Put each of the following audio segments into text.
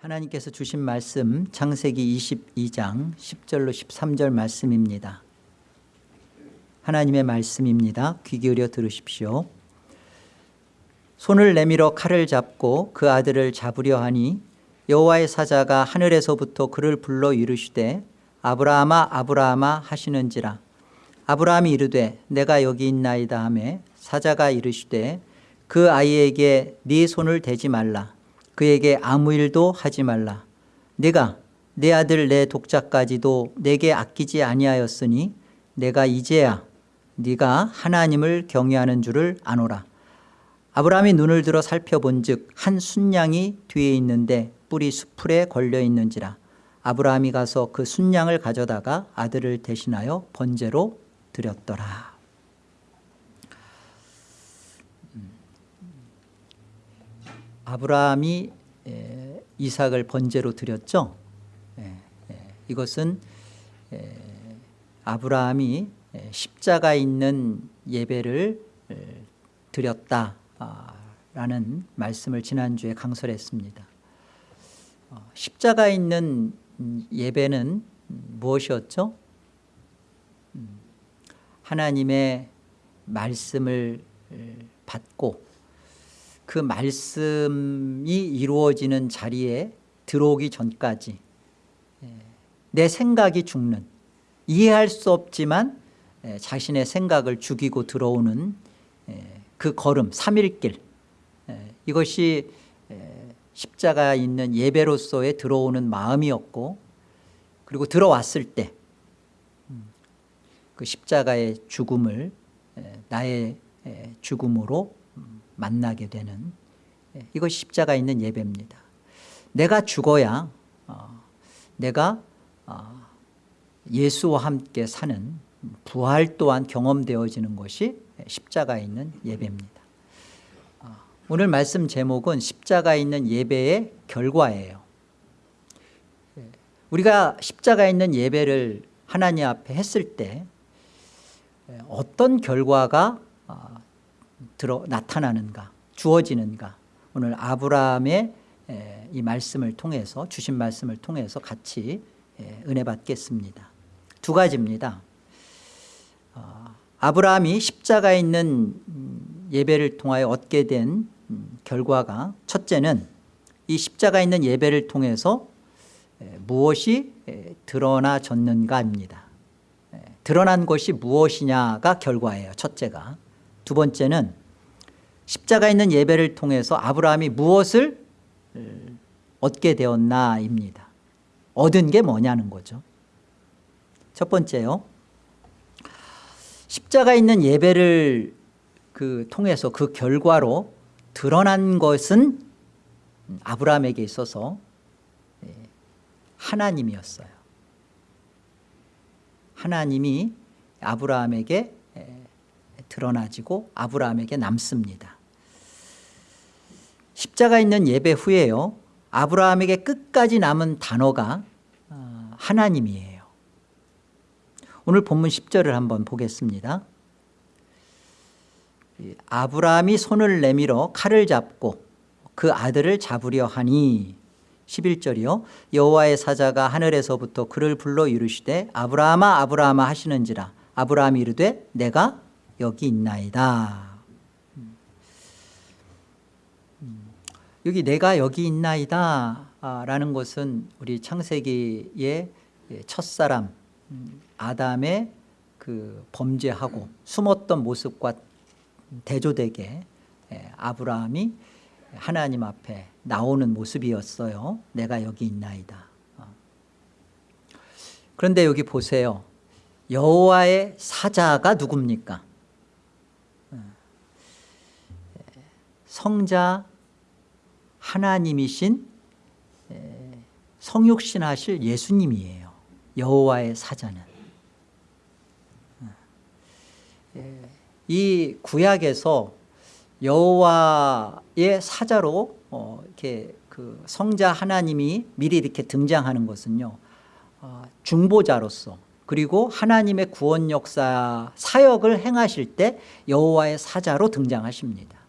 하나님께서 주신 말씀 창세기 22장 10절로 13절 말씀입니다. 하나님의 말씀입니다. 귀 기울여 들으십시오. 손을 내밀어 칼을 잡고 그 아들을 잡으려 하니 여호와의 사자가 하늘에서부터 그를 불러 이르시되 아브라함아 아브라함아 하시는지라. 아브라함이 이르되 내가 여기 있나이다 하매 사자가 이르시되 그 아이에게 네 손을 대지 말라 그에게 아무 일도 하지 말라. 네가 내 아들 내 독자까지도 내게 아끼지 아니하였으니 내가 이제야 네가 하나님을 경외하는 줄을 아노라. 아브라함이 눈을 들어 살펴본 즉한 순양이 뒤에 있는데 뿔이 수풀에 걸려 있는지라. 아브라함이 가서 그 순양을 가져다가 아들을 대신하여 번제로 드렸더라 아브라함이 이삭을 번제로 드렸죠 이것은 아브라함이 십자가 있는 예배를 드렸다라는 말씀을 지난주에 강설했습니다 어, 십자가 있는 예배는 무엇이었죠? 음, 하나님의 말씀을 받고 그 말씀이 이루어지는 자리에 들어오기 전까지 내 생각이 죽는 이해할 수 없지만 자신의 생각을 죽이고 들어오는 그 걸음 3일길 이것이 십자가 있는 예배로서의 들어오는 마음이었고 그리고 들어왔을 때그 음, 십자가의 죽음을 나의 죽음으로 만나게 되는 이것이 십자가 있는 예배입니다. 내가 죽어야 어, 내가 어, 예수와 함께 사는 부활 또한 경험되어지는 것이 십자가 있는 예배입니다. 어, 오늘 말씀 제목은 십자가 있는 예배의 결과예요. 우리가 십자가 있는 예배를 하나님 앞에 했을 때 어떤 결과가 들어 나타나는가 주어지는가. 오늘 아브라함의 이 말씀을 통해서 주신 말씀을 통해서 같이 은혜 받겠습니다. 두 가지입니다. 어, 아브라함이 십자가에 있는 음, 예배를 통하여 얻게 된 음, 결과가 첫째는 이 십자가 있는 예배를 통해서 무엇이 드러나졌는가입니다. 드러난 것이 무엇이냐가 결과예요 첫째가 두 번째는 십자가 있는 예배를 통해서 아브라함이 무엇을 얻게 되었나입니다. 얻은 게 뭐냐는 거죠. 첫 번째요. 십자가 있는 예배를 그 통해서 그 결과로 드러난 것은 아브라함에게 있어서 예, 하나님이었어요. 하나님이 아브라함에게 드러나지고 아브라함에게 남습니다. 십자가 있는 예배 후에요 아브라함에게 끝까지 남은 단어가 어, 하나님이에요. 오늘 본문 10절을 한번 보겠습니다. 아브라함이 손을 내밀어 칼을 잡고 그 아들을 잡으려 하니 11절이요. 여호와의 사자가 하늘에서부터 그를 불러 이르시되 아브라함아 아브라함아 하시는지라. 아브라함이 이르되 내가 여기 있나이다. 여기 내가 여기 있나이다 라는 것은 우리 창세기의 첫사람 음, 아담의 그 범죄하고 숨었던 모습과 대조되게 아브라함이 하나님 앞에 나오는 모습이었어요. 내가 여기 있나이다. 어. 그런데 여기 보세요. 여호와의 사자가 누굽니까 성자 하나님이신 성육신 하실 예수님이에요. 여호와의 사자는. 이 구약에서 여호와의 사자로 어, 이렇게 그 성자 하나님이 미리 이렇게 등장하는 것은요 어, 중보자로서 그리고 하나님의 구원 역사 사역을 행하실 때 여호와의 사자로 등장하십니다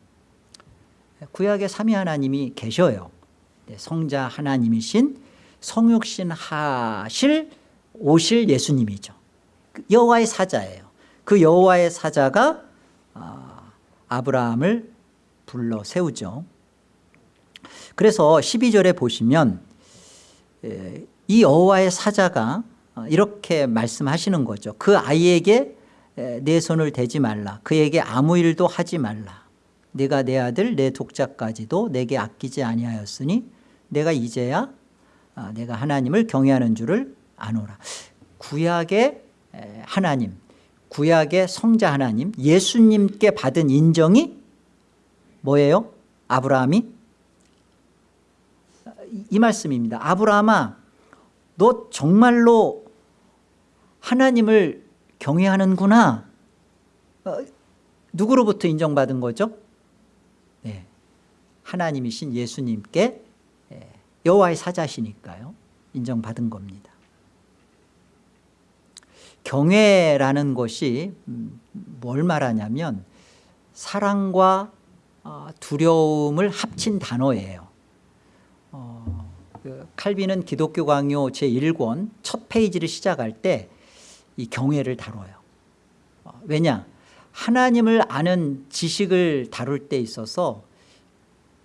구약에 삼위 하나님이 계셔요 네, 성자 하나님이신 성육신 하실 오실 예수님이죠. 그 여호와의 사자예요. 그 여호와의 사자가 아, 아브라함을 불러 세우죠. 그래서 12절에 보시면 에, 이 여호와의 사자가 어, 이렇게 말씀하시는 거죠. 그 아이에게 에, 내 손을 대지 말라. 그에게 아무 일도 하지 말라. 내가 내 아들 내 독자까지도 내게 아끼지 아니하였으니 내가 이제야 아, 내가 하나님을 경외하는 줄을 아노라. 구약의 에, 하나님, 구약의 성자 하나님, 예수님께 받은 인정이 뭐예요? 아브라함이 이- 이 말씀입니다. 아브라함아, 너 정말로 하나님을 경외하는구나. 어, 누구로부터 인정받은 거죠? 네, 하나님이신 예수님께 예, 여호와의 사자시니까요. 인정받은 겁니다. 경외라는 것이 음, 뭘 말하냐면 사랑과 어, 두려움을 합친 단어예요. 어, 그 칼빈은 기독교 강요 제1권 첫 페이지를 시작할 때 이 경외를 다뤄요. 어, 왜냐? 하나님을 아는 지식을 다룰 때 있어서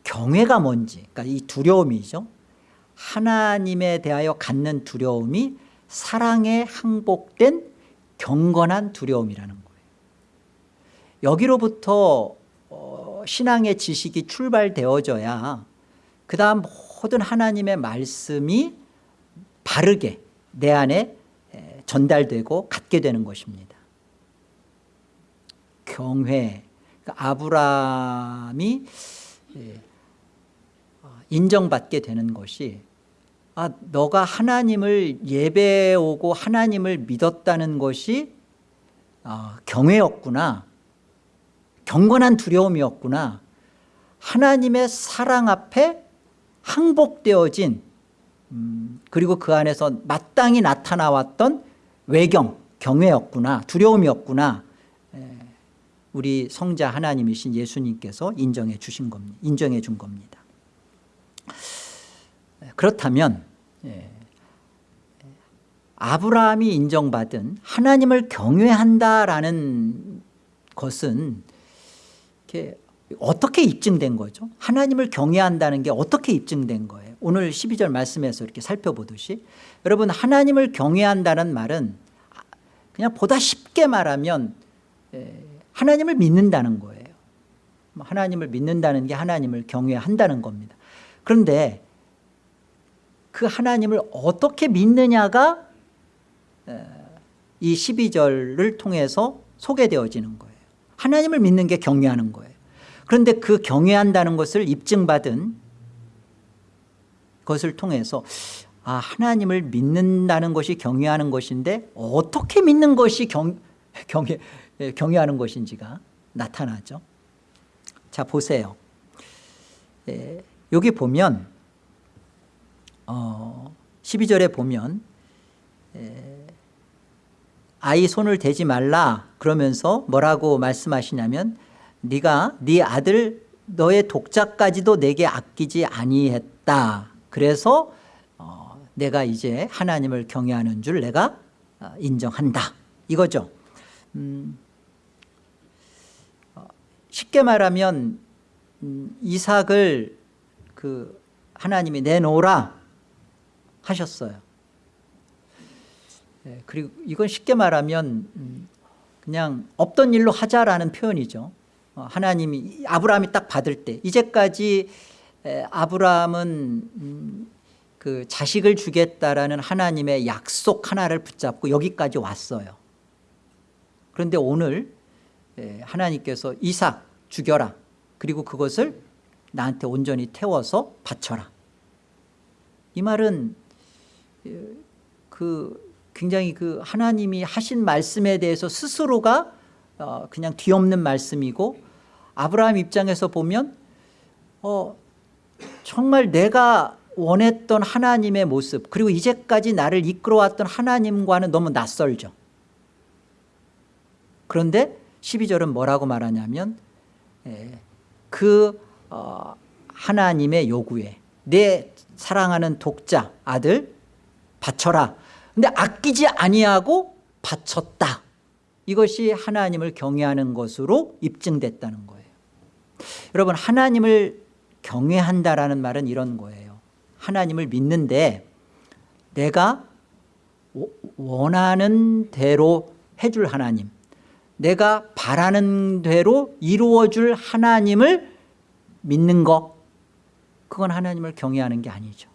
경외가 뭔지, 그러니까 이 두려움이죠. 하나님에 대하여 갖는 두려움이 사랑에 항복된 경건한 두려움이라는 거예요. 여기로부터 어, 신앙의 지식이 출발되어져야 그 다음 모든 하나님의 말씀이 바르게 내 안에 에, 전달되고 갖게 되는 것입니다. 경회, 그러니까 아브라함이 예, 어, 인정받게 되는 것이 아, 너가 하나님을 예배오고 하나님을 믿었다는 것이 어, 경외였구나. 경건한 두려움이었구나. 하나님의 사랑 앞에 항복되어진 음, 그리고 그 안에서 마땅히 나타나왔던 외경, 경외였구나. 두려움이었구나. 에, 우리 성자 하나님이신 예수님께서 인정해 주신 겁니다. 인정해 준 겁니다. 그렇다면 예, 아브라함이 인정받은 하나님을 경외한다라는 것은 어떻게 입증된 거죠? 하나님을 경외한다는 게 어떻게 입증된 거예요? 오늘 12절 말씀에서 이렇게 살펴보듯이 여러분 하나님을 경외한다는 말은 그냥 보다 쉽게 말하면 예, 하나님을 믿는다는 거예요. 하나님을 믿는다는 게 하나님을 경외한다는 겁니다. 그런데 그 하나님을 어떻게 믿느냐가 이 12절을 통해서 소개되어지는 거예요. 하나님을 믿는 게 경외하는 거예요. 그런데 그 경외한다는 것을 입증받은 것을 통해서 아 하나님을 믿는다는 것이 경외하는 것인데 어떻게 믿는 것이 경, 경외, 경외하는 것인지가 나타나죠. 자 보세요. 에, 여기 보면 어, 12절에 보면 에, 아이 손을 대지 말라 그러면서 뭐라고 말씀하시냐면 네가 네 아들 너의 독자까지도 내게 아끼지 아니했다. 그래서 어, 내가 이제 하나님을 경외하는 줄 내가 어, 인정한다. 이거죠. 음, 어, 쉽게 말하면 음, 이삭을 그 하나님이 내놓으라 하셨어요. 예, 그리고 이건 쉽게 말하면 음, 그냥 없던 일로 하자라는 표현이죠. 어, 하나님이 아브라함이 딱 받을 때 이제까지 에, 아브라함은 음, 그 자식을 주겠다라는 하나님의 약속 하나를 붙잡고 여기까지 왔어요. 그런데 오늘 에, 하나님께서 이삭 죽여라. 그리고 그것을 나한테 온전히 태워서 바쳐라. 이 말은 그 굉장히 그 하나님이 하신 말씀에 대해서 스스로가 어 그냥 뒤엎는 말씀이고 아브라함 입장에서 보면 어 정말 내가 원했던 하나님의 모습 그리고 이제까지 나를 이끌어왔던 하나님과는 너무 낯설죠. 그런데 12절은 뭐라고 말하냐면 그 어 하나님의 요구에 내 사랑하는 독자 아들 바쳐라. 근데 아끼지 아니하고 바쳤다. 이것이 하나님을 경외하는 것으로 입증됐다는 거예요. 여러분 하나님을 경외한다라는 말은 이런 거예요. 하나님을 믿는데 내가 원하는 대로 해줄 하나님 내가 바라는 대로 이루어줄 하나님을 믿는 것 그건 하나님을 경외하는 게 아니죠.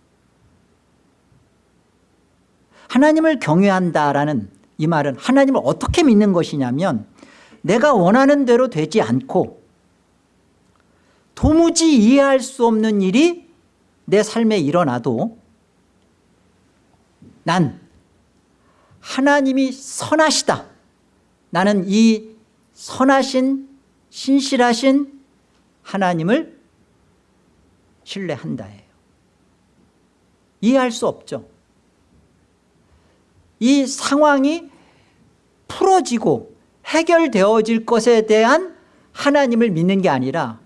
하나님을 경외한다라는 이 말은 하나님을 어떻게 믿는 것이냐면 내가 원하는 대로 되지 않고 도무지 이해할 수 없는 일이 내 삶에 일어나도 난 하나님이 선하시다. 나는 이 선하신 신실하신 하나님을 신뢰한다예요. 이해할 수 없죠. 이 상황이 풀어지고 해결되어질 것에 대한 하나님을 믿는 게 아니라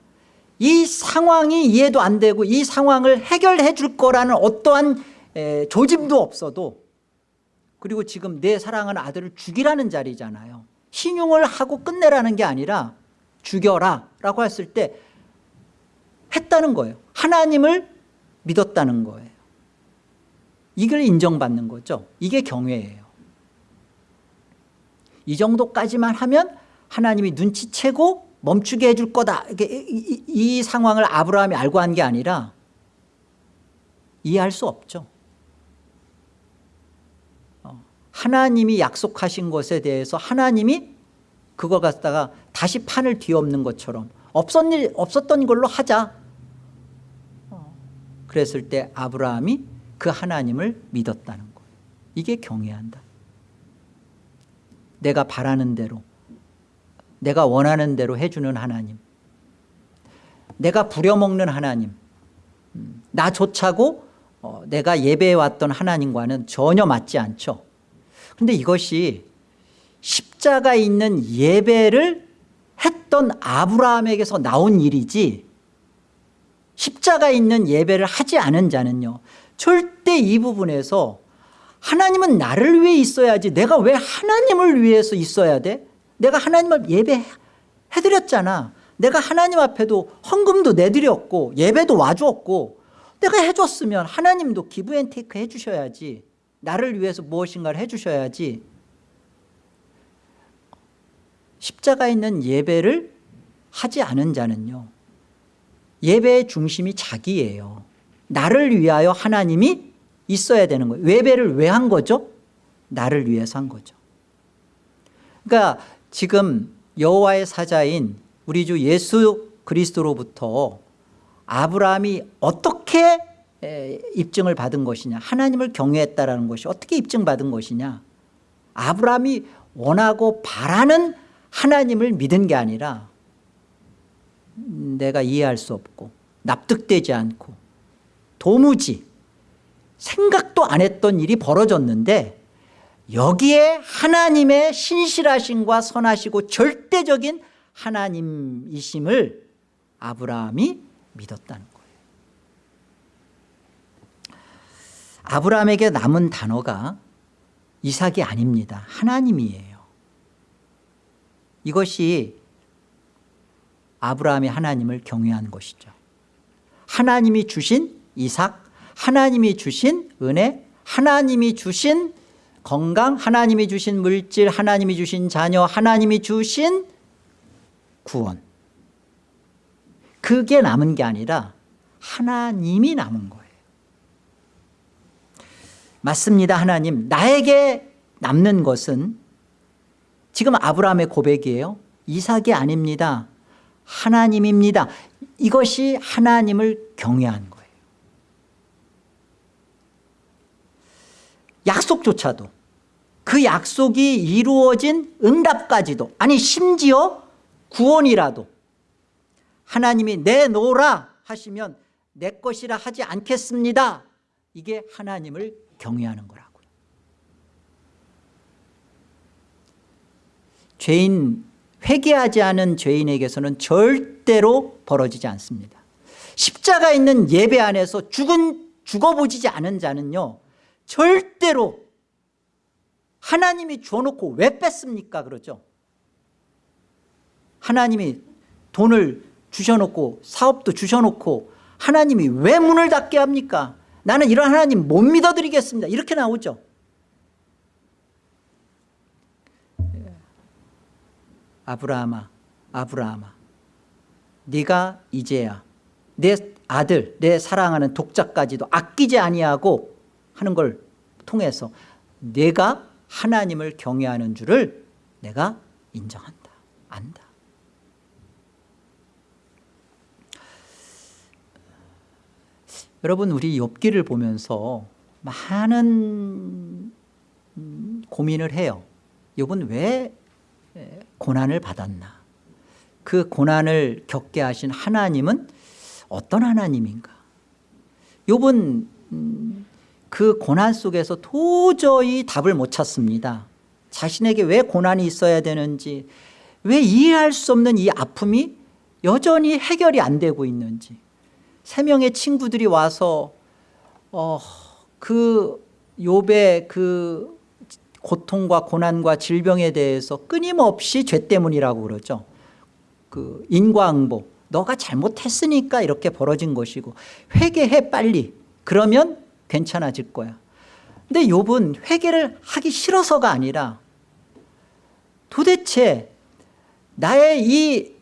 이 상황이 이해도 안 되고 이 상황을 해결해 줄 거라는 어떠한 조짐도 없어도 그리고 지금 내 사랑하는 아들을 죽이라는 자리잖아요. 신용을 하고 끝내라는 게 아니라 죽여라 라고 했을 때 했다는 거예요. 하나님을 믿었다는 거예요. 이걸 인정받는 거죠. 이게 경외예요. 이 정도까지만 하면 하나님이 눈치채고 멈추게 해줄 거다. 이, 이, 이 상황을 아브라함이 알고 한 게 아니라 이해할 수 없죠. 하나님이 약속하신 것에 대해서 하나님이 그걸 갖다가 다시 판을 뒤엎는 것처럼 없었 일, 없었던 걸로 하자. 어. 그랬을 때 아브라함이 그 하나님을 믿었다는 거예요. 이게 경외한다. 내가 바라는 대로 내가 원하는 대로 해주는 하나님 내가 부려먹는 하나님 음, 나조차고 어, 내가 예배해 왔던 하나님과는 전혀 맞지 않죠. 근데 이것이 십자가 있는 예배를 했던 아브라함에게서 나온 일이지 십자가 있는 예배를 하지 않은 자는요 절대 이 부분에서 하나님은 나를 위해 있어야지 내가 왜 하나님을 위해서 있어야 돼? 내가 하나님을 예배해드렸잖아. 내가 하나님 앞에도 헌금도 내드렸고 예배도 와주었고 내가 해줬으면 하나님도 기브앤테이크 해주셔야지. 나를 위해서 무엇인가를 해주셔야지. 십자가 있는 예배를 하지 않은 자는요 예배의 중심이 자기예요. 나를 위하여 하나님이 있어야 되는 거예요. 예배를 왜 한 거죠? 나를 위해서 한 거죠. 그러니까 지금 여호와의 사자인 우리 주 예수 그리스도로부터 아브라함이 어떻게 입증을 받은 것이냐 하나님을 경외했다라는 것이 어떻게 입증받은 것이냐 아브라함이 원하고 바라는 하나님을 믿은 게 아니라 내가 이해할 수 없고 납득되지 않고 도무지 생각도 안 했던 일이 벌어졌는데 여기에 하나님의 신실하심과 선하시고 절대적인 하나님이심을 아브라함이 믿었다는 거예요. 아브라함에게 남은 단어가 이삭이 아닙니다. 하나님이에요. 이것이 아브라함이 하나님을 경외한 것이죠. 하나님이 주신 이삭 하나님이 주신 은혜 하나님이 주신 건강 하나님이 주신 물질 하나님이 주신 자녀 하나님이 주신 구원. 그게 남은 게 아니라 하나님이 남은 거예요. 맞습니다 하나님. 나에게 남는 것은 지금 아브라함의 고백이에요. 이삭이 아닙니다 하나님입니다. 이것이 하나님을 경외한 거예요. 약속조차도 그 약속이 이루어진 응답까지도 아니 심지어 구원이라도 하나님이 내놓으라 하시면 내 것이라 하지 않겠습니다. 이게 하나님을 경외하는 거라고요. 죄인 회개하지 않은 죄인에게서는 절대로 벌어지지 않습니다. 십자가 있는 예배 안에서 죽은 죽어보지 않은 자는요 절대로 하나님이 주어놓고 왜 뺐습니까? 그러죠. 하나님이 돈을 주셔놓고 사업도 주셔놓고 하나님이 왜 문을 닫게 합니까? 나는 이런 하나님 못 믿어드리겠습니다. 이렇게 나오죠 아브라함아 아브라함아. 네가 이제야 내 아들 내 사랑하는 독자까지도 아끼지 아니하고 하는 걸 통해서 내가 하나님을 경외하는 줄을 내가 인정한다 안다. 여러분 우리 욥기를 보면서 많은 음, 고민을 해요. 욥은 왜 고난을 받았나? 그 고난을 겪게 하신 하나님은 어떤 하나님인가? 욥은 음, 그 고난 속에서 도저히 답을 못 찾습니다. 자신에게 왜 고난이 있어야 되는지 왜 이해할 수 없는 이 아픔이 여전히 해결이 안 되고 있는지. 세 명의 친구들이 와서 어, 그 욥의 그 고통과 고난과 질병에 대해서 끊임없이 죄 때문이라고 그러죠. 그 인과응보 너가 잘못했으니까 이렇게 벌어진 것이고 회개해 빨리. 그러면 괜찮아질 거야. 근데 욥은 회개를 하기 싫어서가 아니라 도대체 나의 이,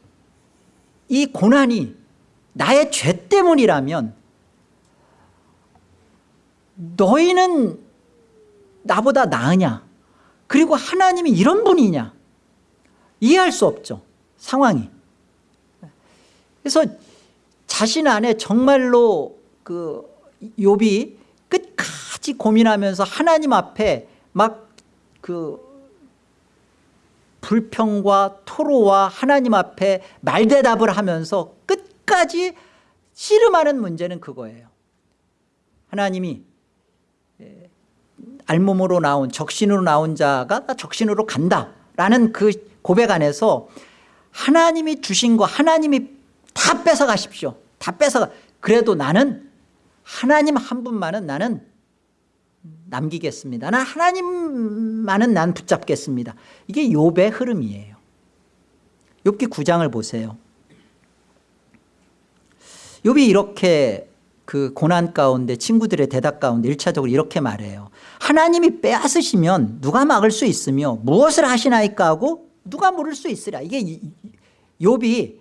이 고난이 나의 죄 때문이라면 너희는 나보다 나으냐 그리고 하나님이 이런 분이냐? 이해할 수 없죠 상황이. 그래서 자신 안에 정말로 그 욥이 끝까지 고민하면서 하나님 앞에 막 그 불평과 토로와 하나님 앞에 말대답을 하면서 끝까지 씨름하는 문제는 그거예요. 하나님이 알몸으로 나온 적신으로 나온 자가 적신으로 간다라는 그 고백 안에서 하나님이 주신 거 하나님이 다 뺏어 가십시오. 다 뺏어가 그래도 나는 하나님 한 분만은 나는 남기겠습니다. 나 하나님만은 난 붙잡겠습니다. 이게 욥의 흐름이에요. 욥기 9장을 보세요. 욥이 이렇게 그 고난 가운데 친구들의 대답 가운데 일차적으로 이렇게 말해요 하나님이 빼앗으시면 누가 막을 수 있으며 무엇을 하시나이까 하고 누가 물을 수 있으랴. 이게 욥이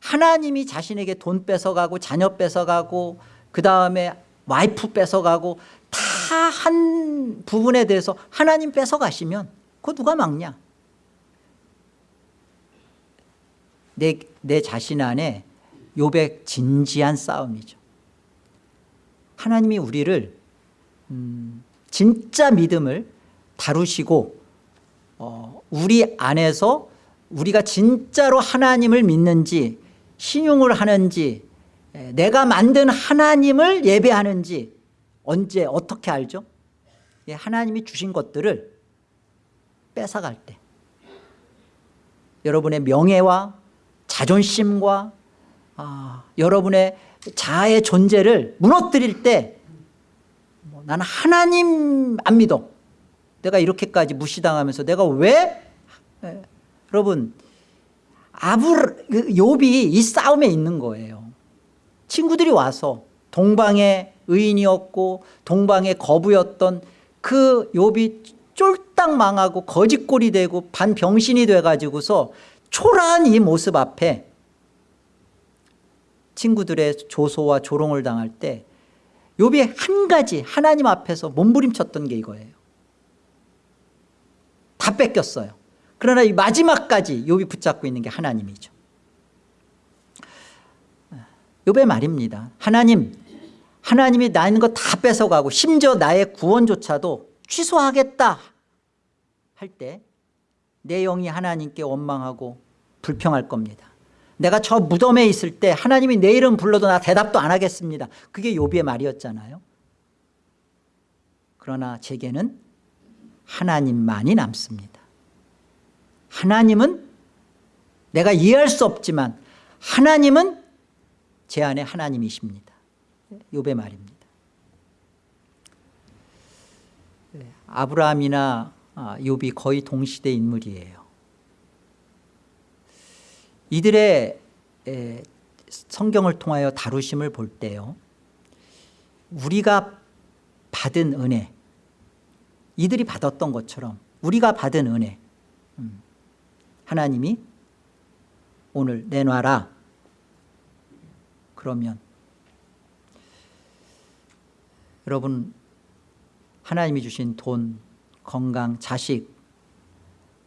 하나님이 자신에게 돈 뺏어가고 자녀 뺏어가고 그 다음에 와이프 뺏어가고 다 한 부분에 대해서 하나님 뺏어가시면 그거 누가 막냐? 내, 내 자신 안에 욥의 진지한 싸움이죠. 하나님이 우리를 음, 진짜 믿음을 다루시고 어, 우리 안에서 우리가 진짜로 하나님을 믿는지 신용을 하는지 내가 만든 하나님을 예배하는지 언제 어떻게 알죠? 하나님이 주신 것들을 뺏어갈 때 여러분의 명예와 자존심과 아, 여러분의 자아의 존재를 무너뜨릴 때 뭐, 나는 하나님 안 믿어. 내가 이렇게까지 무시당하면서 내가 왜? 에, 여러분 그 욥이 이 싸움에 있는 거예요. 친구들이 와서 동방의 의인이었고 동방의 거부였던 그 욥이 쫄딱 망하고 거짓골이 되고 반병신이 돼가지고서 초라한 이 모습 앞에 친구들의 조소와 조롱을 당할 때 욥이 한 가지 하나님 앞에서 몸부림쳤던 게 이거예요. 다 뺏겼어요. 그러나 이 마지막까지 욥이 붙잡고 있는 게 하나님이죠. 욥의 말입니다. 하나님 하나님이 나 있는 거 다 뺏어가고 심지어 나의 구원조차도 취소하겠다 할 때 내 영이 하나님께 원망하고 불평할 겁니다 내가 저 무덤에 있을 때 하나님이 내 이름 불러도 나 대답도 안 하겠습니다. 그게 요비의 말이었잖아요. 그러나 제게는 하나님만이 남습니다. 하나님은 내가 이해할 수 없지만 하나님은 제 안에 하나님이십니다. 요배 말입니다. 네, 아브라함이나 아, 요비 거의 동시대 인물이에요. 이들의 에, 성경을 통하여 다루심을 볼 때요. 우리가 받은 은혜 이들이 받았던 것처럼 우리가 받은 은혜 음, 하나님이 오늘 내놔라 그러면 여러분 하나님이 주신 돈 건강 자식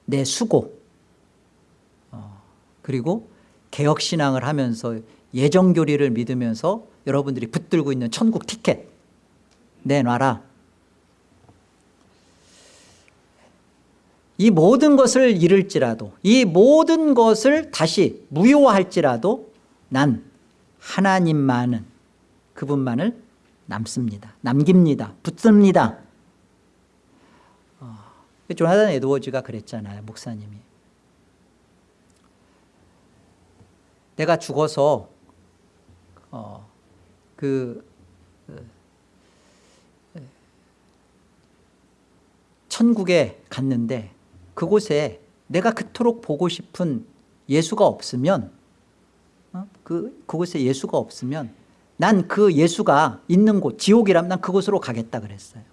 내 수고 어, 그리고 개혁신앙을 하면서 예정교리를 믿으면서 여러분들이 붙들고 있는 천국 티켓 내놔라. 이 모든 것을 잃을지라도 이 모든 것을 다시 무효화할지라도 난 하나님만은 그분만을 남습니다. 남깁니다. 붙습니다. 어, 조나단 에드워즈가 그랬잖아요 목사님이 내가 죽어서 어, 그 어, 천국에 갔는데 그곳에 내가 그토록 보고 싶은 예수가 없으면 어? 그, 그곳에 예수가 없으면 난 그 예수가 있는 곳 지옥이라면 난 그곳으로 가겠다 그랬어요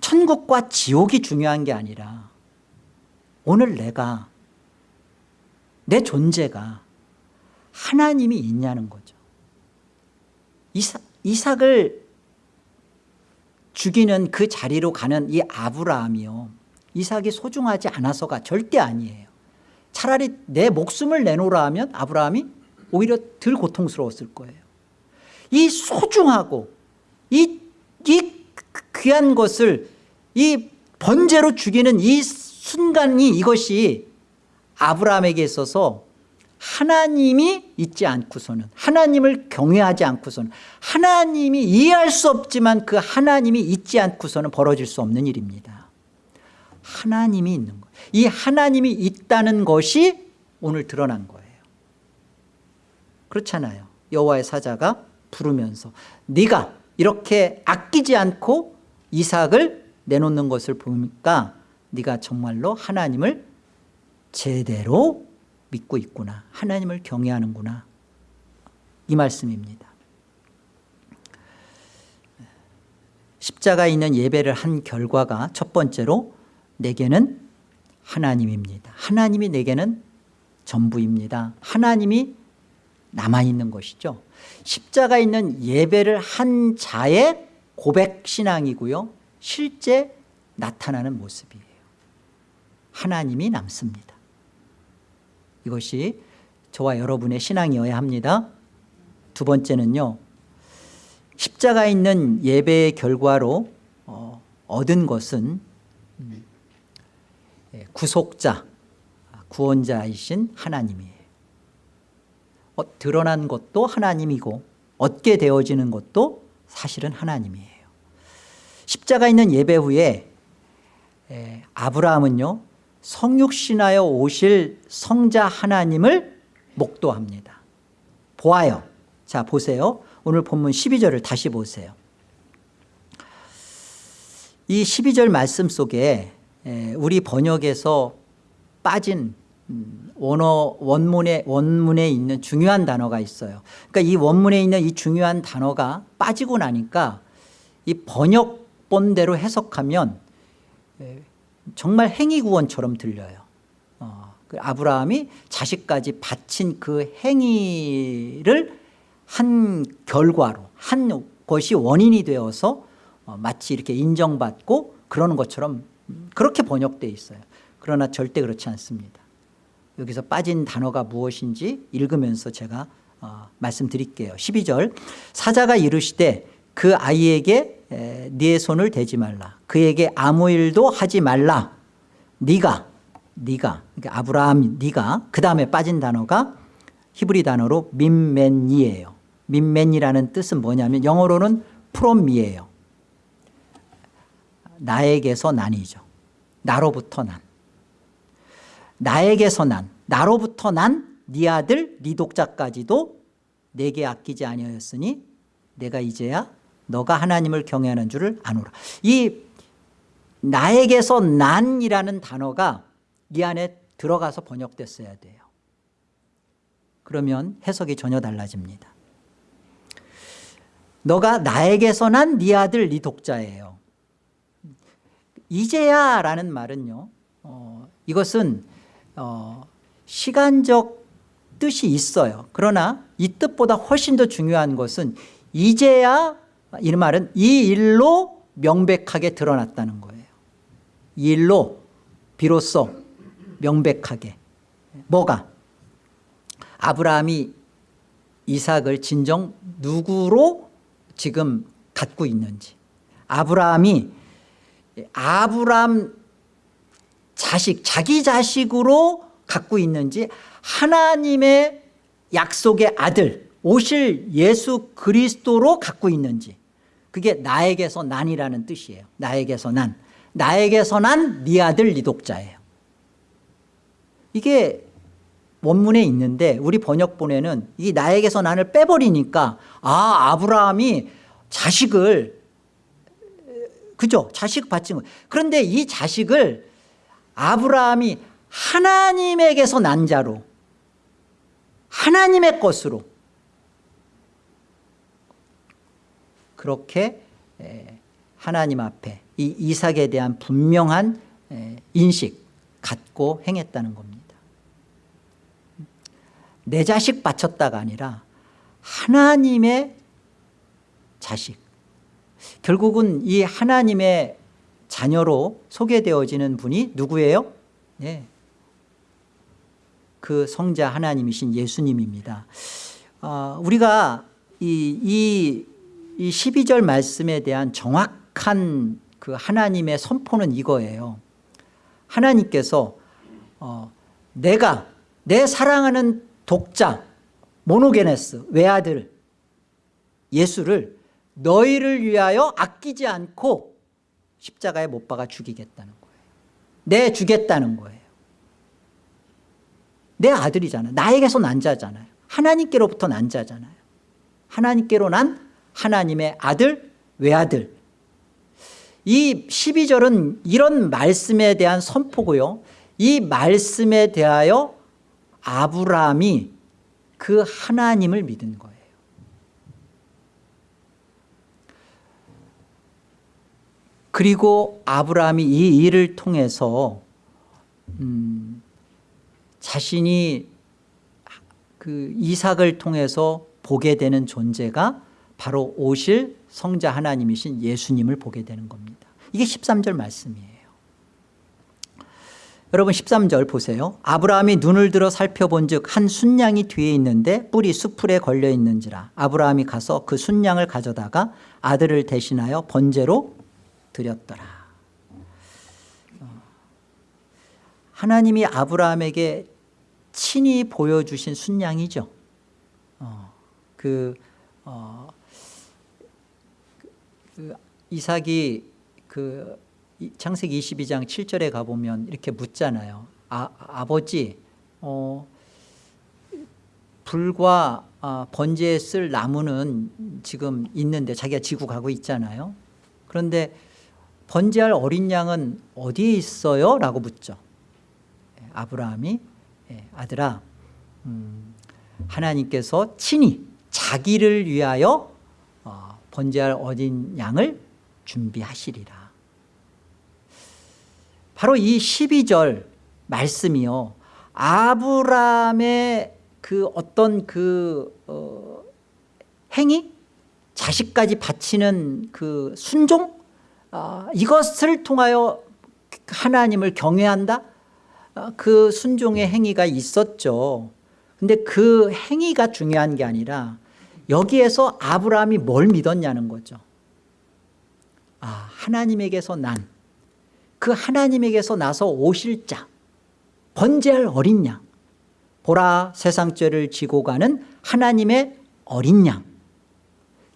천국과 지옥이 중요한 게 아니라 오늘 내가 내 존재가 하나님이 있냐는 거죠. 이삭, 이삭을 죽이는 그 자리로 가는 이 아브라함이요. 이삭이 소중하지 않아서가 절대 아니에요. 차라리 내 목숨을 내놓으라 하면 아브라함이 오히려 덜 고통스러웠을 거예요. 이 소중하고 이, 이 귀한 것을 이 번제로 죽이는 이 순간이 이것이 아브라함에게 있어서 하나님이 있지 않고서는 하나님을 경외하지 않고서는 하나님이 이해할 수 없지만 그 하나님이 있지 않고서는 벌어질 수 없는 일입니다. 하나님이 있는 거예요 이 하나님이 있다는 것이 오늘 드러난 거예요. 그렇잖아요. 여호와의 사자가 부르면서 네가 이렇게 아끼지 않고 이삭을 내놓는 것을 보니까 네가 정말로 하나님을 제대로 믿고 있구나. 하나님을 경외하는구나. 이 말씀입니다. 십자가에 있는 예배를 한 결과가 첫 번째로 내게는 하나님입니다. 하나님이 내게는 전부입니다. 하나님이 남아있는 것이죠. 십자가에 있는 예배를 한 자의 고백신앙이고요. 실제 나타나는 모습이에요. 하나님이 남습니다 이것이 저와 여러분의 신앙이어야 합니다. 두 번째는요 십자가에 있는 예배의 결과로 어, 얻은 것은 음, 예, 구속자 구원자이신 하나님이에요. 어, 드러난 것도 하나님이고 얻게 되어지는 것도 사실은 하나님이에요. 십자가 있는 예배 후에 에, 아브라함은요 성육신하여 오실 성자 하나님을 목도합니다. 보아요. 자 보세요. 오늘 본문 12절을 다시 보세요. 이 12절 말씀 속에 우리 번역에서 빠진 음, 원어 원문에 원문에 있는 중요한 단어가 있어요. 그러니까 이 원문에 있는 이 중요한 단어가 빠지고 나니까 이 번역본대로 해석하면 정말 행위구원처럼 들려요. 어, 그 아브라함이 자식까지 바친 그 행위를 한 결과로 한 것이 원인이 되어서 어, 마치 이렇게 인정받고 그러는 것처럼 그렇게 번역되어 있어요. 그러나 절대 그렇지 않습니다. 여기서 빠진 단어가 무엇인지 읽으면서 제가 어, 말씀드릴게요. 12절. 사자가 이르시되 그 아이에게 에, 네 손을 대지 말라. 그에게 아무 일도 하지 말라. 네가 네가 그러니까 아브라함 네가 그 다음에 빠진 단어가 히브리 단어로 민맨이에요. 민맨이라는 뜻은 뭐냐면 영어로는 프롬미예요. 나에게서 난이죠. 나로부터 난. 나에게서 난. 나로부터 난 네 아들 네 독자까지도 내게 아끼지 아니하였으니 내가 이제야 너가 하나님을 경외하는 줄을 아노라. 이 나에게서 난이라는 단어가 이 안에 들어가서 번역됐어야 돼요. 그러면 해석이 전혀 달라집니다. 너가 나에게서 난 네 아들 네 독자예요. 이제야 라는 말은요 어, 이것은 어, 시간적 뜻이 있어요. 그러나 이 뜻보다 훨씬 더 중요한 것은 이제야 이 말은 이 일로 명백하게 드러났다는 거예요. 이 일로 비로소 명백하게. 뭐가? 아브라함이 이삭을 진정 누구로 지금 갖고 있는지. 아브라함이 아브라함 자식 자기 자식으로 갖고 있는지 하나님의 약속의 아들 오실 예수 그리스도로 갖고 있는지 그게 나에게서 난이라는 뜻이에요. 나에게서 난. 나에게서 난 네 아들 네 독자예요. 이게 원문에 있는데 우리 번역본에는 이 나에게서 난을 빼버리니까 아 아브라함이 자식을 그죠? 자식 받친 거. 그런데 이 자식을 아브라함이 하나님에게서 난 자로 하나님의 것으로 그렇게 하나님 앞에 이 이삭에 대한 분명한 인식 갖고 행했다는 겁니다 내 자식 바쳤다가 아니라 하나님의 자식 결국은 이 하나님의 자녀로 소개되어지는 분이 누구예요? 네. 그 성자 하나님이신 예수님입니다 어, 우리가 이, 이, 이 12절 말씀에 대한 정확한 그 하나님의 선포는 이거예요. 하나님께서 어, 내가 내 사랑하는 독자 모노게네스 외아들 예수를 너희를 위하여 아끼지 않고 십자가에 못 박아 죽이겠다는 거예요. 내 주겠다는 거예요. 내 아들이잖아요. 나에게서 난 자잖아요. 하나님께로부터 난 자잖아요. 하나님께로 난 하나님의 아들 외아들. 이 12절은 이런 말씀에 대한 선포고요. 이 말씀에 대하여 아브라함이 그 하나님을 믿은 거예요. 그리고 아브라함이 이 일을 통해서 음, 자신이 그 이삭을 통해서 보게 되는 존재가 바로 오실 성자 하나님이신 예수님을 보게 되는 겁니다. 이게 13절 말씀이에요. 여러분 13절 보세요. 아브라함이 눈을 들어 살펴본 즉한 순양이 뒤에 있는데 뿔이 수풀에 걸려 있는지라. 아브라함이 가서 그 순양을 가져다가 아들을 대신하여 번제로 드렸더라. 어. 하나님이 아브라함에게 친히 보여주신 순양이죠. 어, 그, 어, 그 이삭이 그 창세기 22장 7절에 가보면 이렇게 묻잖아요. 아, 아버지 어, 불과 아, 번제에 쓸 나무는 지금 있는데 자기가 지고 가고 있잖아요. 그런데 번제할 어린 양은 어디에 있어요? 라고 묻죠. 예, 아브라함이 예, 아들아 음, 하나님께서 친히 자기를 위하여 어, 번제할 어린 양을 준비하시리라. 바로 이 12절 말씀이요. 아브라함의 그 어떤 그 어, 행위? 자식까지 바치는 그 순종? 어, 이것을 통하여 하나님을 경외한다? 어, 그 순종의 행위가 있었죠. 근데 그 행위가 중요한 게 아니라 여기에서 아브라함이 뭘 믿었냐는 거죠. 아 하나님에게서 난 그 하나님에게서 나서 오실 자 번제할 어린 양 보라 세상 죄를 지고 가는 하나님의 어린 양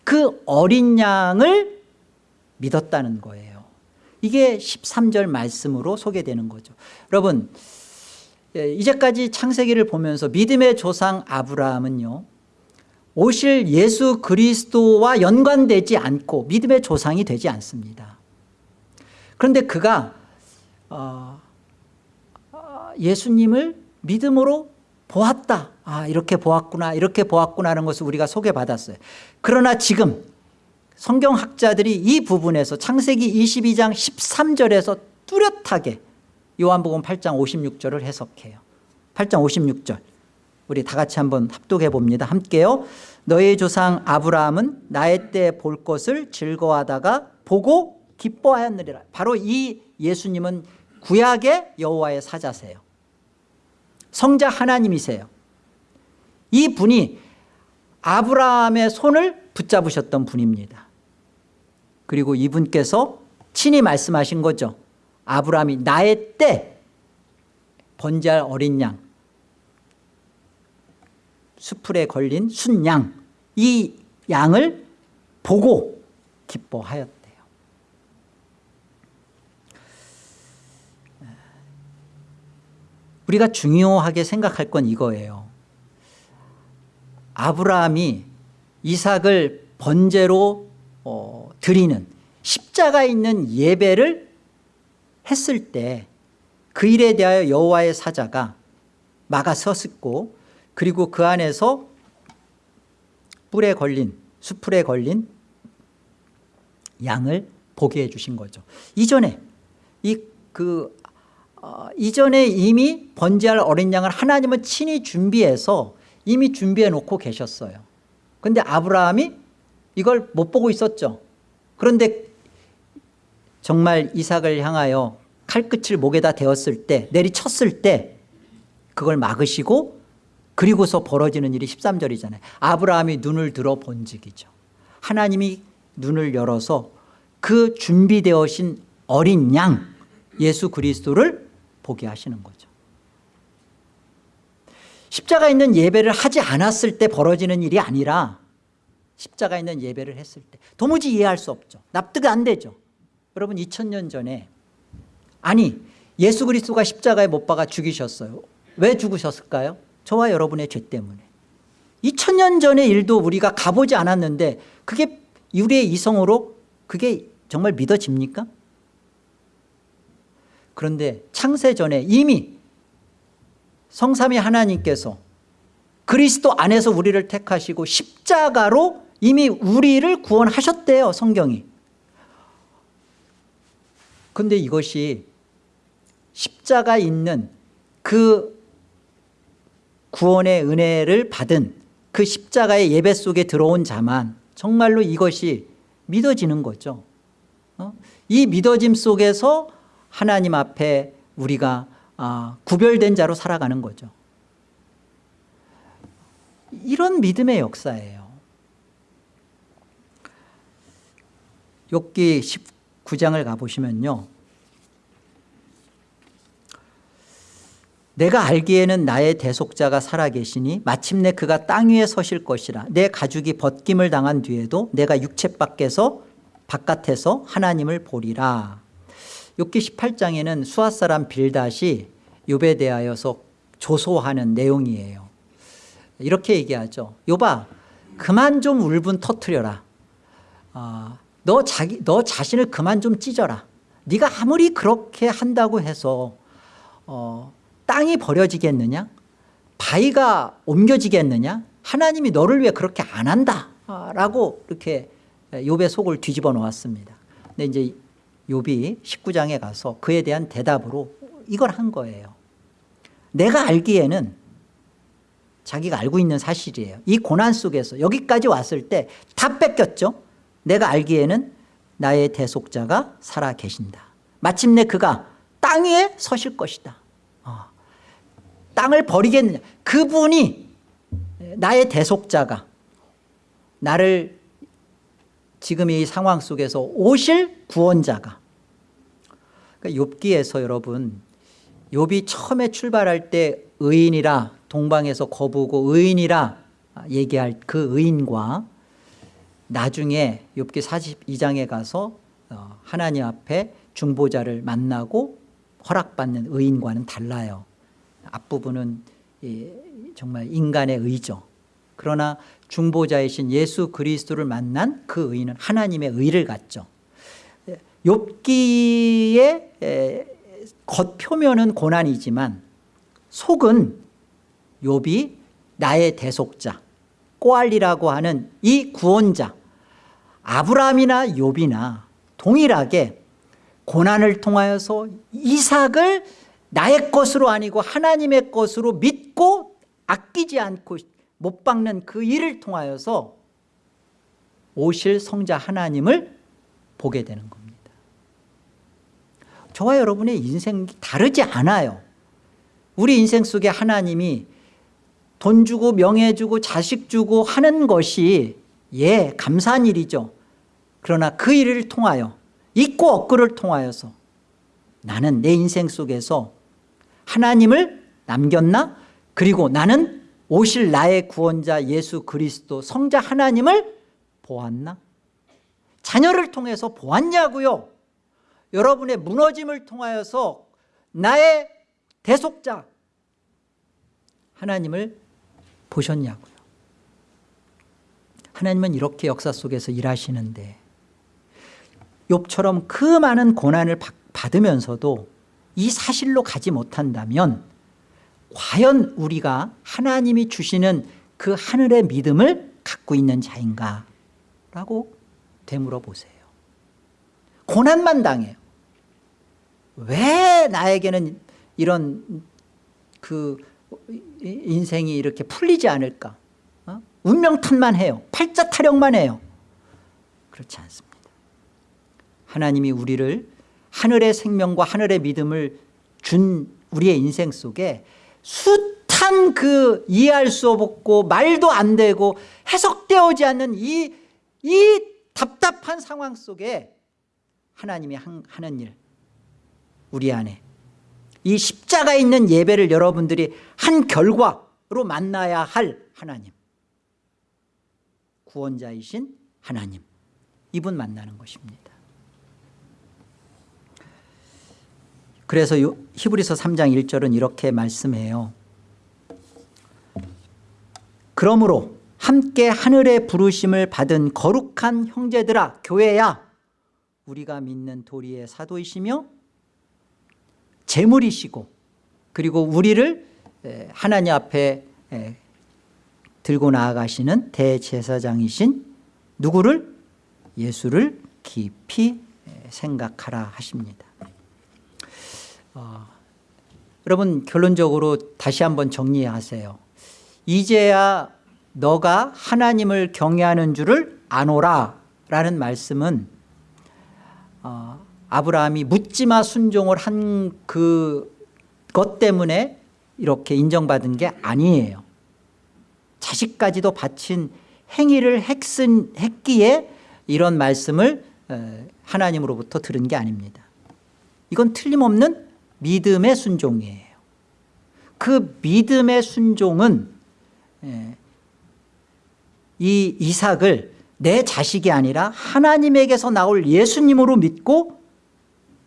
그 어린 양을 믿었다는 거예요. 이게 13절 말씀으로 소개되는 거죠. 여러분 예, 이제까지 창세기를 보면서 믿음의 조상 아브라함은요 오실 예수 그리스도와 연관되지 않고 믿음의 조상이 되지 않습니다 그런데 그가 어, 어, 예수님을 믿음으로 보았다. 아 이렇게 보았구나 이렇게 보았구나 하는 것을 우리가 소개받았어요. 그러나 지금 성경학자들이 이 부분에서 창세기 22장 13절에서 뚜렷하게 요한복음 8장 56절을 해석해요. 8장 56절 우리 다 같이 한번 합독해 봅니다. 함께요. 너의 조상 아브라함은 나의 때 볼 것을 즐거워하다가 보고 기뻐하였느리라. 바로 이 예수님은 구약의 여호와의 사자세요. 성자 하나님이세요. 이 분이 아브라함의 손을 붙잡으셨던 분입니다. 그리고 이분께서 친히 말씀하신 거죠. 아브라함이 나의 때 번제할 어린 양 수풀에 걸린 순양 이 양을 보고 기뻐하였대요. 우리가 중요하게 생각할 건 이거예요. 아브라함이 이삭을 번제로 어, 드리는 십자가 있는 예배를 했을 때 그 일에 대하여 여호와의 사자가 막아섰고 그리고 그 안에서 뿔에 걸린 수풀에 걸린 양을 보게 해주신 거죠. 이전에 이그 어, 이전에 이미 번제할 어린 양을 하나님은 친히 준비해서 이미 준비해 놓고 계셨어요. 그런데 아브라함이 이걸 못 보고 있었죠. 그런데 정말 이삭을 향하여 칼끝을 목에다 대었을 때 내리쳤을 때 그걸 막으시고 그리고서 벌어지는 일이 13절이잖아요. 아브라함이 눈을 들어 본즉이죠. 하나님이 눈을 열어서 그 준비되어진 어린 양 예수 그리스도를 보게 하시는 거죠. 십자가 있는 예배를 하지 않았을 때 벌어지는 일이 아니라 십자가 있는 예배를 했을 때 도무지 이해할 수 없죠. 납득 안 되죠. 여러분 2000년 전에 아니 예수 그리스도가 십자가에 못 박아 죽이셨어요. 왜 죽으셨을까요? 저와 여러분의 죄 때문에 2000년 전의 일도 우리가 가보지 않았는데 그게 우리의 이성으로 그게 정말 믿어집니까? 그런데 창세 전에 이미 성삼위 하나님께서 그리스도 안에서 우리를 택하시고 십자가로 이미 우리를 구원하셨대요 성경이 근데 이것이 십자가 있는 그 구원의 은혜를 받은 그 십자가의 예배 속에 들어온 자만 정말로 이것이 믿어지는 거죠. 어? 이 믿어짐 속에서 하나님 앞에 우리가 아, 구별된 자로 살아가는 거죠. 이런 믿음의 역사예요. 욥기 19장을 가보시면요 내가 알기에는 나의 대속자가 살아계시니 마침내 그가 땅 위에 서실 것이라. 내 가죽이 벗김을 당한 뒤에도 내가 육체 밖에서 바깥에서 하나님을 보리라. 욥기 18장에는 수아사람 빌닷이 욥에 대하여서 조소하는 내용이에요. 이렇게 얘기하죠. 욥아 그만 좀 울분 터트려라. 어, 너, 자기, 너 자신을 그만 좀 찢어라. 네가 아무리 그렇게 한다고 해서 어, 땅이 버려지겠느냐? 바위가 옮겨지겠느냐? 하나님이 너를 위해 그렇게 안 한다 라고 이렇게 욥의 속을 뒤집어 놓았습니다. 근데 이제 욥이 19장에 가서 그에 대한 대답으로 이걸 한 거예요. 내가 알기에는 자기가 알고 있는 사실이에요. 이 고난 속에서 여기까지 왔을 때 다 뺏겼죠? 내가 알기에는 나의 대속자가 살아 계신다. 마침내 그가 땅 위에 서실 것이다. 어. 땅을 버리겠느냐. 그분이 나의 대속자가 나를 지금 이 상황 속에서 오실 구원자가. 그러니까 욥기에서 여러분 욥이 처음에 출발할 때 의인이라 동방에서 거부고 의인이라 얘기할 그 의인과 나중에 욥기 42장에 가서 어, 하나님 앞에 중보자를 만나고 허락받는 의인과는 달라요 앞부분은 정말 인간의 의죠. 그러나 중보자이신 예수 그리스도를 만난 그 의인은 하나님의 의를 갖죠. 욥기의 에, 겉표면은 고난이지만 속은 욥이 나의 대속자 꼬알리라고 하는 이 구원자 아브라함이나 욥이나 동일하게 고난을 통하여서 이삭을 나의 것으로 아니고 하나님의 것으로 믿고 아끼지 않고 못 박는 그 일을 통하여서 오실 성자 하나님을 보게 되는 겁니다. 저와 여러분의 인생이 다르지 않아요. 우리 인생 속에 하나님이 돈 주고 명예 주고 자식 주고 하는 것이 예 감사한 일이죠. 그러나 그 일을 통하여 있고 없고를 통하여서 나는 내 인생 속에서 하나님을 남겼나? 그리고 나는 오실 나의 구원자 예수 그리스도 성자 하나님을 보았나? 자녀를 통해서 보았냐고요? 여러분의 무너짐을 통하여서 나의 대속자 하나님을 보셨냐고요? 하나님은 이렇게 역사 속에서 일하시는데 욥처럼 그 많은 고난을 받으면서도 이 사실로 가지 못한다면 과연 우리가 하나님이 주시는 그 하늘의 믿음을 갖고 있는 자인가? 라고 되물어 보세요. 고난만 당해요. 왜 나에게는 이런 그 인생이 이렇게 풀리지 않을까? 어? 운명탄만 해요. 팔자 타령만 해요. 그렇지 않습니다. 하나님이 우리를 하늘의 생명과 하늘의 믿음을 준 우리의 인생 속에 숱한 그 이해할 수 없고 말도 안 되고 해석되어지 않는 이, 이 답답한 상황 속에 하나님이 하는 일 우리 안에. 이 십자가 있는 예배를 여러분들이 한 결과로 만나야 할 하나님. 구원자이신 하나님. 이분 만나는 것입니다 그래서 히브리서 3장 1절은 이렇게 말씀해요. 그러므로 함께 하늘의 부르심을 받은 거룩한 형제들아 교회야 우리가 믿는 도리의 사도이시며 재물이시고 그리고 우리를 하나님 앞에 들고 나아가시는 대제사장이신 누구를? 예수를 깊이 생각하라 하십니다 어, 여러분 결론적으로 다시 한번 정리하세요. 이제야 너가 하나님을 경외하는 줄을 아노라 라는 말씀은 어, 아브라함이 묻지마 순종을 한 그 것 때문에 이렇게 인정받은 게 아니에요. 자식까지도 바친 행위를 했은, 했기에 이런 말씀을 어, 하나님으로부터 들은 게 아닙니다. 이건 틀림없는 믿음의 순종이에요. 그 믿음의 순종은 예, 이 이삭을 내 자식이 아니라 하나님에게서 나올 예수님으로 믿고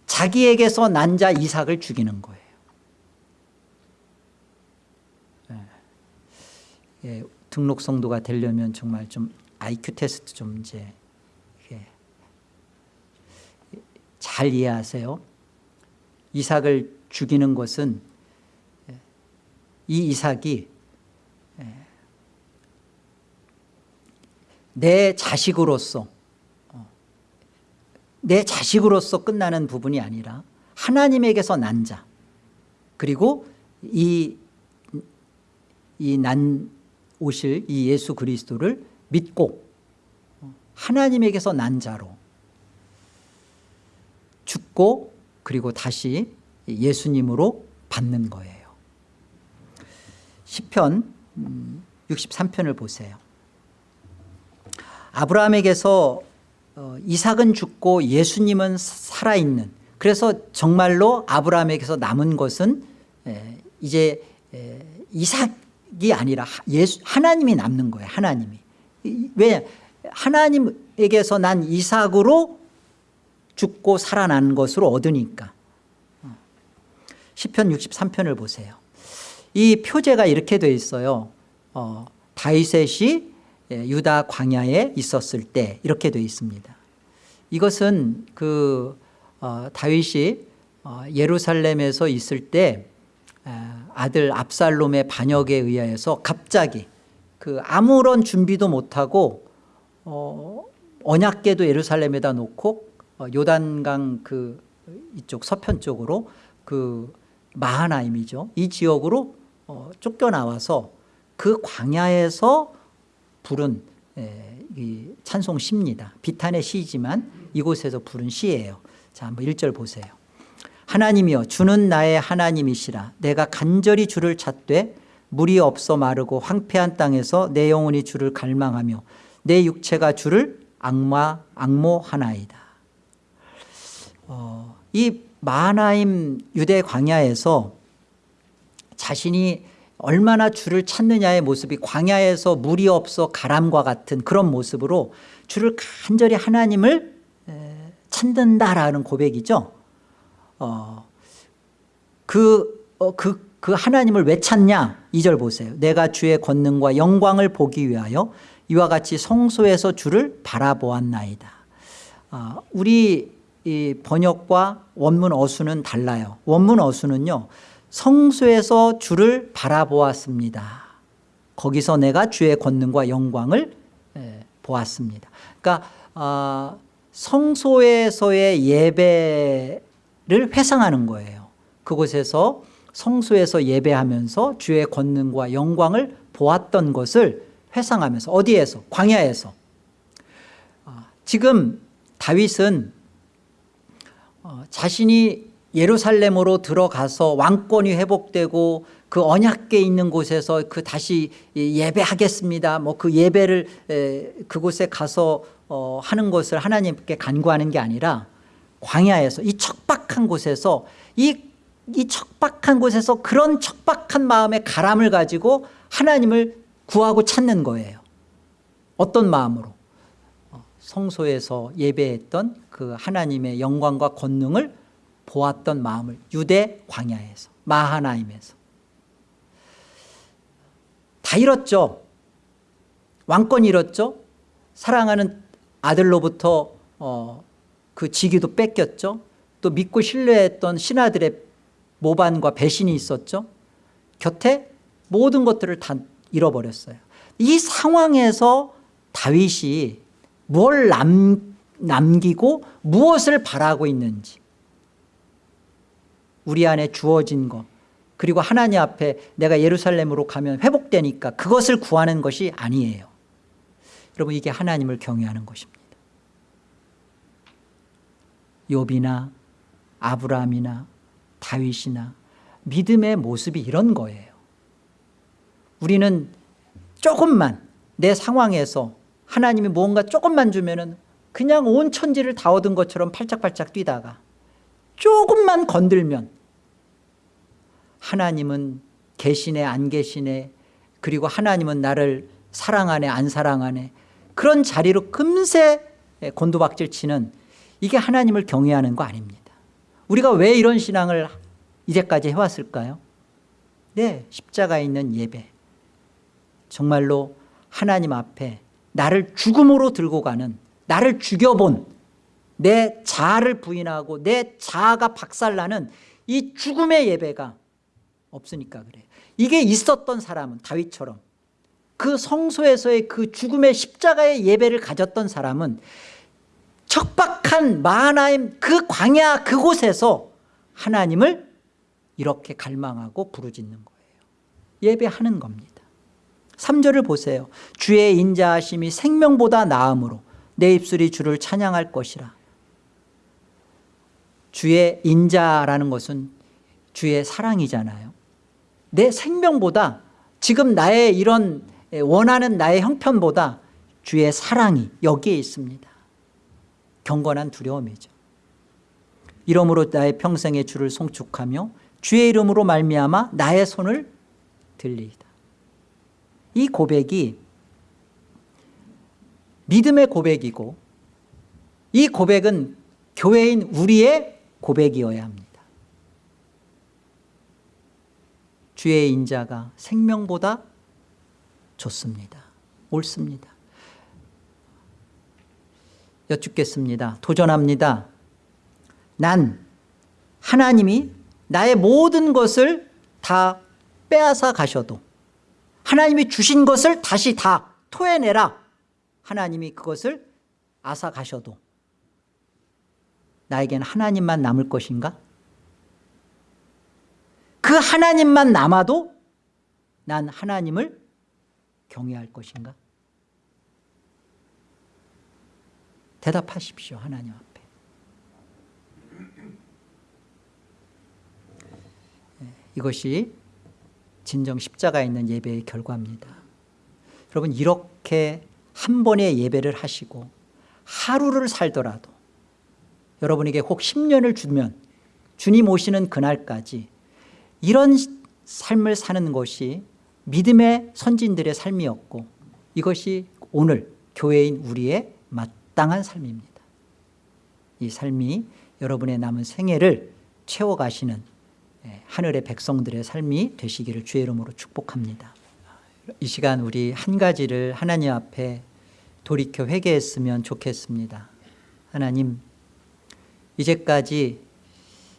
자기에게서 난 자 이삭을 죽이는 거예요. 예, 예, 등록 성도가 되려면 정말 좀 IQ 테스트 좀 이제 잘 이해하세요 이삭을 죽이는 것은 이 이삭이 내 자식으로서 어, 내 자식으로서 끝나는 부분이 아니라 하나님에게서 난 자. 그리고 이 이 난 오실 이 예수 그리스도를 믿고 어, 하나님에게서 난 자로 죽고 그리고 다시 예수님으로 받는 거예요. 10편 63편을 음, 보세요. 아브라함에게서 어, 이삭은 죽고 예수님은 살아있는. 그래서 정말로 아브라함에게서 남은 것은 이제 이삭이 아니라 예수, 하나님이 남는 거예요 하나님이. 왜 하나님에게서 난 이삭으로 죽고 살아난 것으로 얻으니까. 10편 63편을 보세요. 이 표제가 이렇게 돼 있어요. 어, 다윗이 예, 유다 광야에 있었을 때 이렇게 돼 있습니다. 이것은 그 어, 다윗이 어, 예루살렘에서 있을 때 에, 아들 압살롬의 반역에 의하여서 갑자기 그 아무런 준비도 못하고 어, 언약궤도 예루살렘에다 놓고 어, 요단강 그 이쪽 서편 쪽으로 그 마하나임이죠. 이 지역으로 어, 쫓겨나와서 그 광야에서 부른 에, 이 찬송 시입니다. 비탄의 시지만 이곳에서 부른 시예요. 자, 한번 1절 보세요. 하나님이여 주는 나의 하나님이시라 내가 간절히 주를 찾되 물이 없어 마르고 황폐한 땅에서 내 영혼이 주를 갈망하며 내 육체가 주를 악마 악모하나이다. 어, 이 마하나임 유대 광야에서 자신이 얼마나 주를 찾느냐의 모습이 광야에서 물이 없어 가람과 같은 그런 모습으로 주를 간절히 하나님을 찾는다라는 고백이죠. 어, 그, 어, 그, 그 하나님을 왜 찾냐? 2절 보세요. 내가 주의 권능과 영광을 보기 위하여 이와 같이 성소에서 주를 바라보았나이다. 아, 우리 이 번역과 원문 어수는 달라요. 원문 어수는요. 성소에서 주를 바라보았습니다. 거기서 내가 주의 권능과 영광을 보았습니다. 그러니까 어, 성소에서의 예배를 회상하는 거예요. 그곳에서 성소에서 예배하면서 주의 권능과 영광을 보았던 것을 회상하면서 어디에서? 광야에서. 아, 지금 다윗은 어, 자신이 예루살렘으로 들어가서 왕권이 회복되고 그 언약궤 있는 곳에서 그 다시 예배하겠습니다. 뭐 그 예배를 그곳에 가서 어, 하는 것을 하나님께 간구하는 게 아니라 광야에서 이 척박한 곳에서 이, 이 척박한 곳에서 그런 척박한 마음의 가람을 가지고 하나님을 구하고 찾는 거예요. 어떤 마음으로? 어, 성소에서 예배했던 그 하나님의 영광과 권능을 보았던 마음을 유대 광야에서 마하나임에서 다 잃었죠. 왕권 잃었죠. 사랑하는 아들로부터 어, 그 지기도 뺏겼죠. 또 믿고 신뢰했던 신하들의 모반과 배신이 있었죠. 곁에 모든 것들을 다 잃어버렸어요. 이 상황에서 다윗이 뭘 남, 남기고 무엇을 바라고 있는지. 우리 안에 주어진 것. 그리고 하나님 앞에 내가 예루살렘으로 가면 회복되니까 그것을 구하는 것이 아니에요. 여러분 이게 하나님을 경외하는 것입니다. 욥이나 아브라함이나 다윗이나 믿음의 모습이 이런 거예요. 우리는 조금만 내 상황에서 하나님이 무언가 조금만 주면 그냥 온 천지를 다 얻은 것처럼 팔짝팔짝 뛰다가 조금만 건들면 하나님은 계시네 안 계시네 그리고 하나님은 나를 사랑하네 안 사랑하네 그런 자리로 금세 곤두박질 치는 이게 하나님을 경외하는 거 아닙니다. 우리가 왜 이런 신앙을 이제까지 해왔을까요? 네 십자가에 있는 예배. 정말로 하나님 앞에 나를 죽음으로 들고 가는 나를 죽여본 내 자아를 부인하고 내 자아가 박살나는 이 죽음의 예배가 없으니까 그래요 이게 있었던 사람은 다윗처럼 그 성소에서의 그 죽음의 십자가의 예배를 가졌던 사람은 척박한 마하나임 그 광야 그곳에서 하나님을 이렇게 갈망하고 부르짖는 거예요. 예배하는 겁니다 3절을 보세요. 주의 인자하심이 생명보다 나음으로 내 입술이 주를 찬양할 것이라. 주의 인자라는 것은 주의 사랑이잖아요. 내 생명보다 지금 나의 이런 원하는 나의 형편보다 주의 사랑이 여기에 있습니다. 경건한 두려움이죠. 이러므로 나의 평생의 주를 송축하며 주의 이름으로 말미암아 나의 손을 들리이다 이 고백이 믿음의 고백이고 이 고백은 교회인 우리의 고백이어야 합니다 주의 인자가 생명보다 좋습니다. 옳습니다. 여쭙겠습니다. 도전합니다. 난 하나님이 나의 모든 것을 다 빼앗아 가셔도 하나님이 주신 것을 다시 다 토해내라 하나님이 그것을 가셔도 나에겐 하나님만 남을 것인가? 그 하나님만 남아도 난 하나님을 경외할 것인가? 대답하십시오 하나님 앞에 네, 이것이 진정 십자가 있는 예배의 결과입니다. 여러분 이렇게 한 번의 예배를 하시고 하루를 살더라도 여러분에게 혹 10년을 주면 주님 오시는 그날까지 이런 삶을 사는 것이 믿음의 선진들의 삶이었고 이것이 오늘 교회인 우리의 마땅한 삶입니다. 이 삶이 여러분의 남은 생애를 채워가시는 예, 하늘의 백성들의 삶이 되시기를 주의 이름으로 축복합니다. 이 시간 우리 한 가지를 하나님 앞에 돌이켜 회개했으면 좋겠습니다. 하나님 이제까지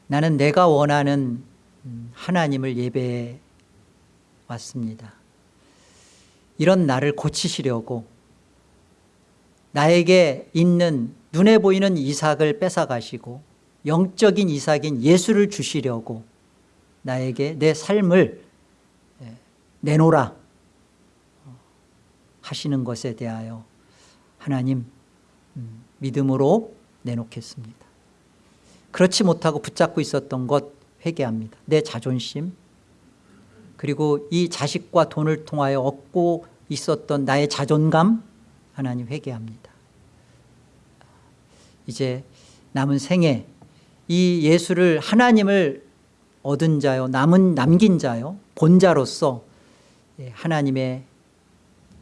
나는 내가 원하는 음, 하나님을 예배해 왔습니다. 이런 나를 고치시려고 나에게 있는 눈에 보이는 이삭을 뺏어가시고 영적인 이삭인 예수를 주시려고 나에게 내 삶을 예, 내놓으라 하시는 것에 대하여 하나님 음, 믿음으로 내놓겠습니다. 그렇지 못하고 붙잡고 있었던 것 회개합니다. 내 자존심 그리고 이 자식과 돈을 통하여 얻고 있었던 나의 자존감 하나님 회개합니다. 이제 남은 생에 이 예수를 하나님을 얻은 자요 남은 남긴 자요 본자로서 예, 하나님의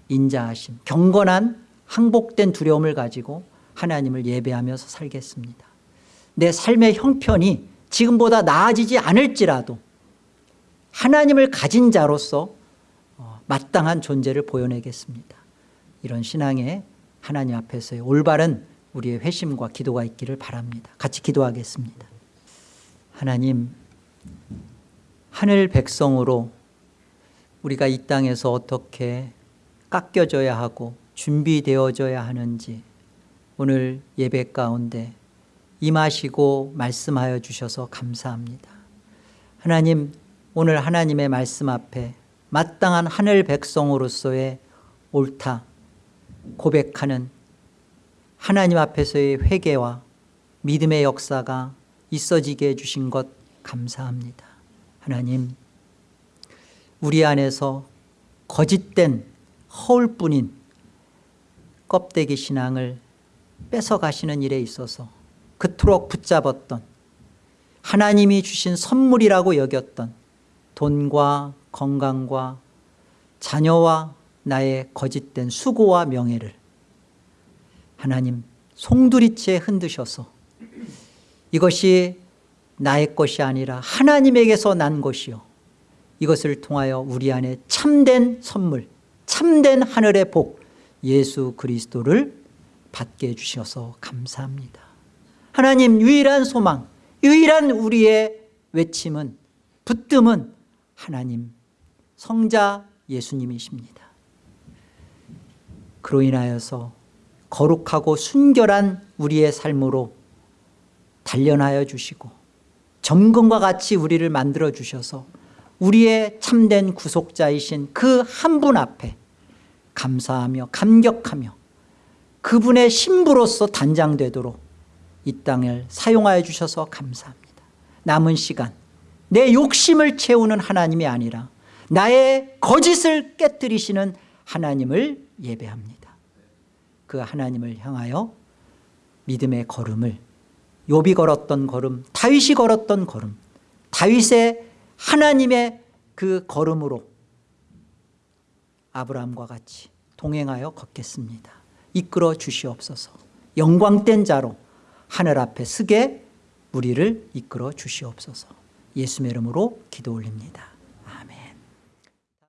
인자하심 경건한 항복된 두려움을 가지고 하나님을 예배하면서 살겠습니다. 내 삶의 형편이 지금보다 나아지지 않을지라도 하나님을 가진 자로서 어, 마땅한 존재를 보여내겠습니다. 이런 신앙에 하나님 앞에서의 올바른 우리의 회심과 기도가 있기를 바랍니다. 같이 기도하겠습니다. 하나님 하늘 백성으로 우리가 이 땅에서 어떻게 깎여져야 하고 준비되어져야 하는지 오늘 예배 가운데 임하시고 말씀하여 주셔서 감사합니다. 하나님 오늘 하나님의 말씀 앞에 마땅한 하늘 백성으로서의 옳다 고백하는 하나님 앞에서의 회개와 믿음의 역사가 있어지게 해주신 것 감사합니다. 하나님 우리 안에서 거짓된 허울뿐인 껍데기 신앙을 뺏어가시는 일에 있어서 그토록 붙잡았던 하나님이 주신 선물이라고 여겼던 돈과 건강과 자녀와 나의 거짓된 수고와 명예를 하나님 송두리째 흔드셔서 이것이 나의 것이 아니라 하나님에게서 난 것이요. 이것을 통하여 우리 안에 참된 선물 참된 하늘의 복 예수 그리스도를 받게 해주셔서 감사합니다. 하나님 유일한 소망 유일한 우리의 외침은 붙듦은 하나님 성자 예수님이십니다. 그로 인하여서 거룩하고 순결한 우리의 삶으로 단련하여 주시고 점검과 같이 우리를 만들어 주셔서 우리의 참된 구속자이신 그 한 분 앞에 감사하며 감격하며 그분의 신부로서 단장되도록 이 땅을 사용하여 주셔서 감사합니다. 남은 시간 내 욕심을 채우는 하나님이 아니라 나의 거짓을 깨뜨리시는 하나님을 예배합니다. 그 하나님을 향하여 믿음의 걸음을 욥이 걸었던 걸음 다윗이 걸었던 걸음 다윗의 하나님의 그 걸음으로 아브라함과 같이 동행하여 걷겠습니다. 이끌어 주시옵소서. 영광된 자로 하늘 앞에 서게 우리를 이끌어 주시옵소서. 예수의 이름으로 기도 올립니다